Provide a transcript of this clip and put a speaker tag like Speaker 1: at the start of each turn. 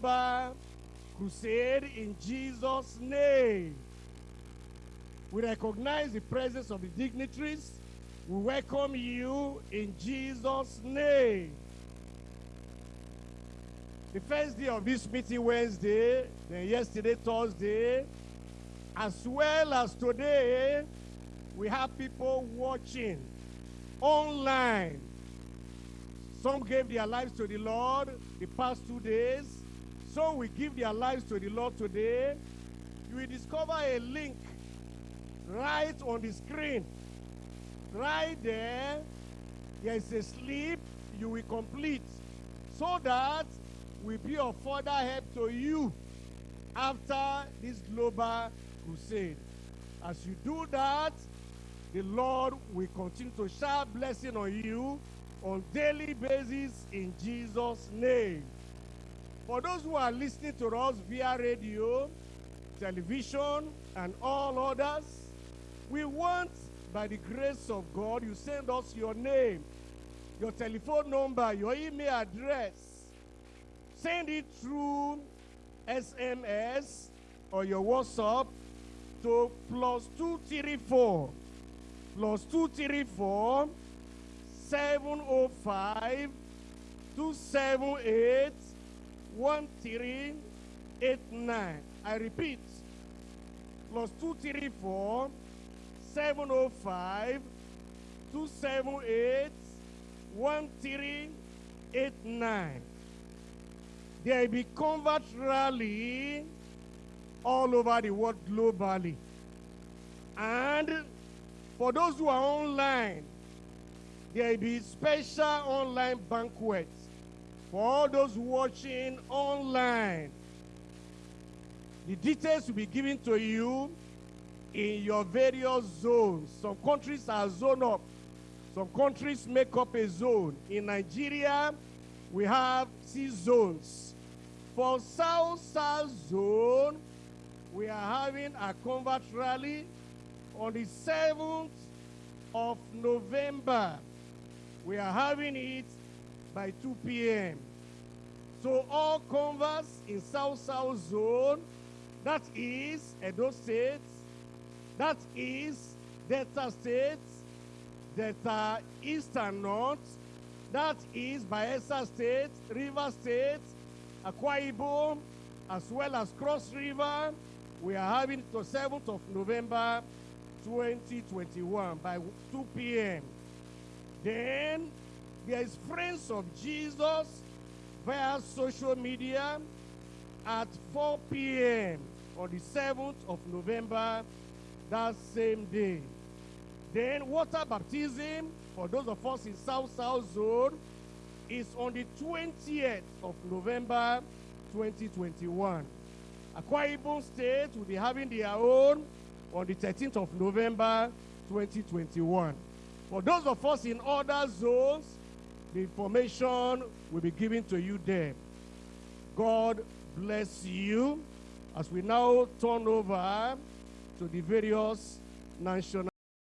Speaker 1: global crusade in Jesus' name. We recognize the presence of the dignitaries. We welcome you in Jesus' name. The first day of this meeting, Wednesday, then yesterday, Thursday, as well as today, we have people watching online. Some gave their lives to the Lord the past two days. Some will give their lives to the Lord today. You will discover a link right on the screen. Right there, there is a slip you will complete so that will be of further help to you after this global crusade. As you do that, the Lord will continue to shower blessing on you on daily basis in Jesus' name. For those who are listening to us via radio, television, and all others, we want, by the grace of God, you send us your name, your telephone number, your email address. Send it through SMS or your WhatsApp to plus 234 plus 234 705 278 1389. I repeat, plus 234 705 278 1389. There will be convert rally all over the world globally. And for those who are online, there will be special online banquets for all those watching online. The details will be given to you in your various zones. Some countries are zoned up. Some countries make up a zone. In Nigeria, we have six zones. For South South Zone, we are having a convert rally on the 7th of November. We are having it by 2 p.m. So all converts in South South Zone, that is Edo State, that is Delta State, Delta East and North, that is Bayelsa State, River State, Akwa Ibom, as well as Cross River. We are having it the 7th of November 2021 by 2 p.m. Then there is Friends of Jesus via social media at 4 p.m. on the 7th of November that same day. Then water baptism for those of us in South South Zone is on the 20th of November 2021. Akwa Ibom State will be having their own on the 13th of November 2021. For those of us in other zones, the information will be given to you there. God bless you as we now turn over to the various national